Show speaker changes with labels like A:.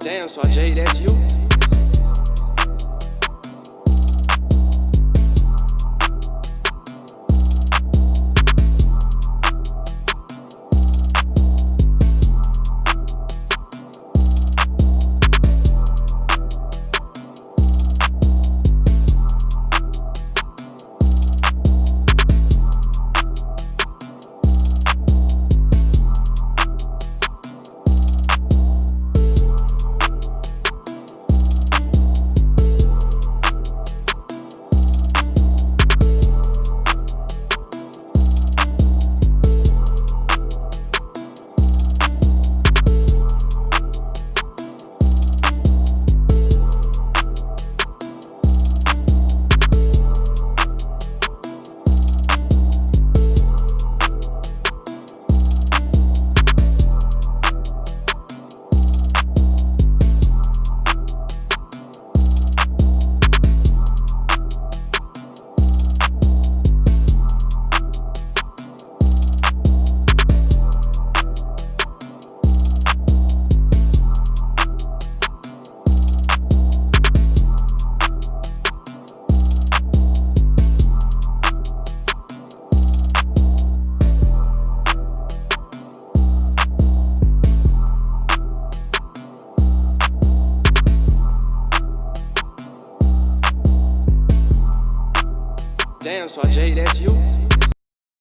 A: Damn, so Jay, that's you. Damn, so Jay, that's you.